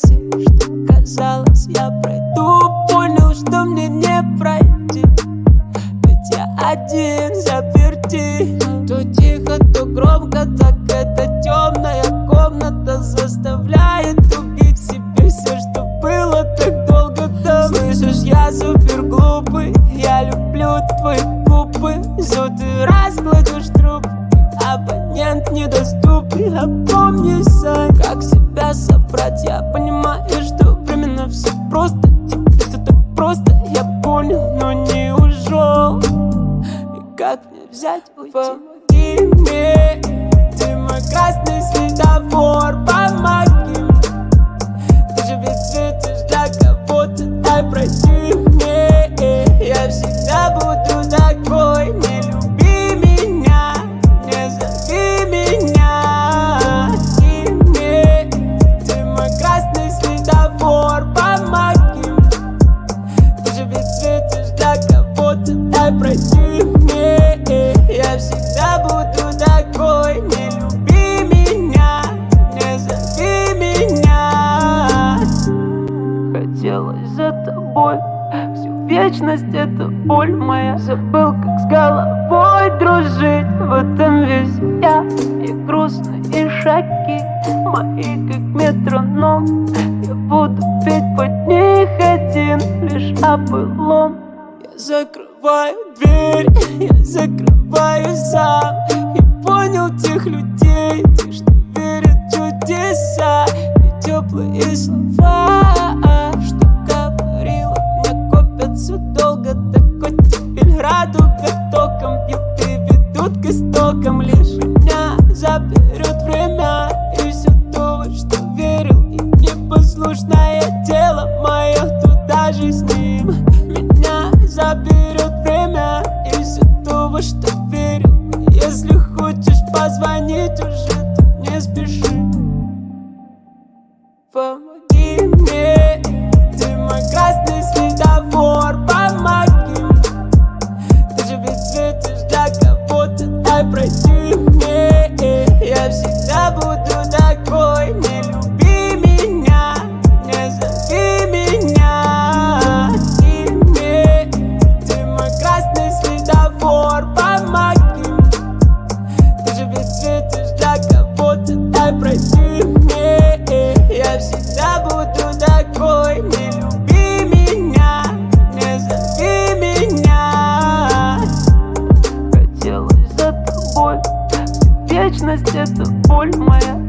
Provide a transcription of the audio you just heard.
пройти Что казалось, я пройду Понял, что мне не пройти. Ведь я один заперти. То тихо, то громко, так эта темная комната Заставляет убить себе все, что было так долго там. Слышишь, я супер глупый Я люблю твои губы. Зу ты разгладишь трубку. Абонент недоступен Опомнися, как себя собрать? Я понимаю, что временно все просто. Тебе все так просто, я понял, но не ушел И как мне взять? Уйти? Помоги мне, ты мой красный светофор Помоги пройти мне, я всегда буду такой Не люби меня, не зови меня. Хотелось за тобой Всю вечность это боль моя. Забыл, как с головой дружить В этом весь я. И грустные шаги Мои как метроном Я буду петь под них один Лишь о былом. Я закрываю дверь Я закрываю сам И понял тех людей Те, что верят в чудеса. И теплые слова Что говорила мне копятся долго. Такой теперь радуга током Бьют и ведут к истокам. Лишь меня заберет время И все то, что верил И непослушное тело мое Туда же с ним во что верил Если хочешь позвонить уже, то не спеши. Помоги мне, вечность это боль моя